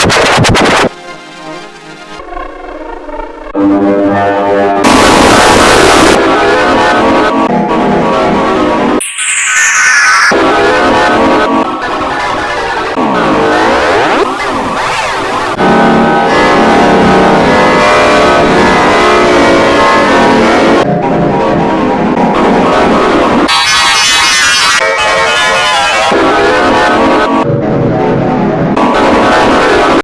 you.